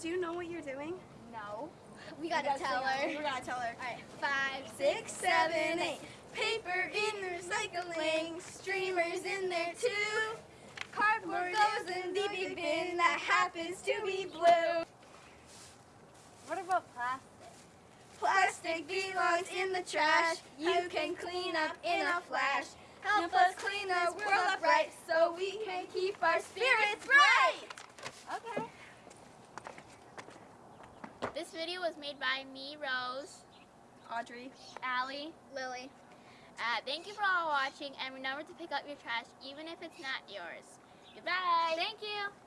Do you know what you're doing? No. We gotta tell her. We gotta tell her. Alright, five, six, seven, eight. Paper in the recycling, streamers in there too. Cardboard goes in the big bin that happens to be blue. What about plastic? Plastic belongs in the trash. You can clean up in a flash. Help us clean the world up right so we can keep our spirits bright. Okay. This video was made by me, Rose, Audrey. Allie. Lily. Uh, thank you for all watching, and remember to pick up your trash even if it's not yours. Goodbye. Thank you.